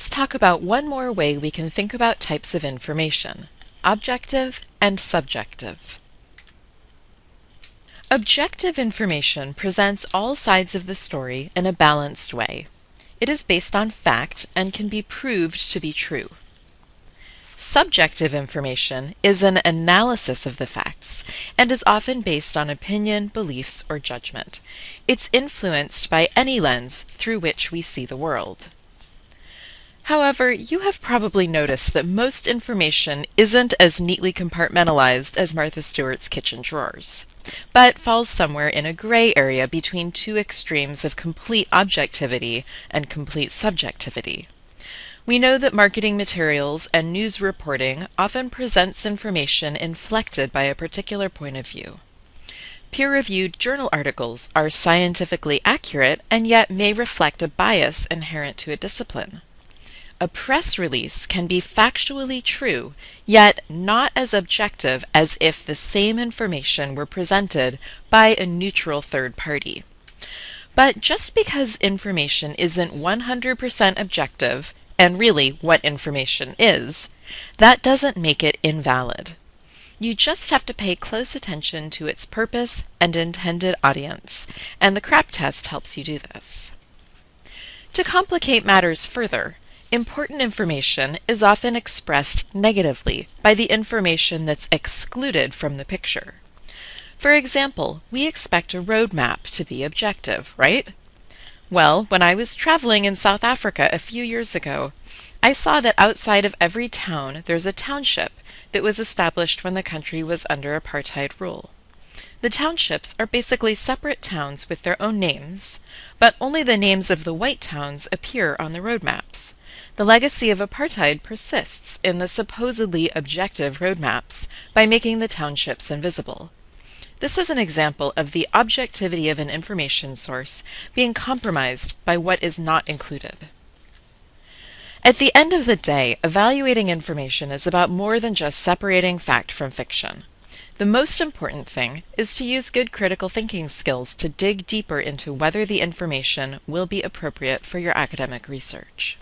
let's talk about one more way we can think about types of information, objective and subjective. Objective information presents all sides of the story in a balanced way. It is based on fact and can be proved to be true. Subjective information is an analysis of the facts and is often based on opinion, beliefs, or judgment. It's influenced by any lens through which we see the world. However, you have probably noticed that most information isn't as neatly compartmentalized as Martha Stewart's kitchen drawers, but falls somewhere in a gray area between two extremes of complete objectivity and complete subjectivity. We know that marketing materials and news reporting often presents information inflected by a particular point of view. Peer-reviewed journal articles are scientifically accurate and yet may reflect a bias inherent to a discipline. A press release can be factually true, yet not as objective as if the same information were presented by a neutral third party. But just because information isn't 100% objective and really what information is, that doesn't make it invalid. You just have to pay close attention to its purpose and intended audience, and the CRAP test helps you do this. To complicate matters further, important information is often expressed negatively by the information that's excluded from the picture. For example, we expect a road map to be objective, right? Well, when I was traveling in South Africa a few years ago, I saw that outside of every town there's a township that was established when the country was under apartheid rule. The townships are basically separate towns with their own names, but only the names of the white towns appear on the road maps. The legacy of apartheid persists in the supposedly objective roadmaps by making the townships invisible. This is an example of the objectivity of an information source being compromised by what is not included. At the end of the day, evaluating information is about more than just separating fact from fiction. The most important thing is to use good critical thinking skills to dig deeper into whether the information will be appropriate for your academic research.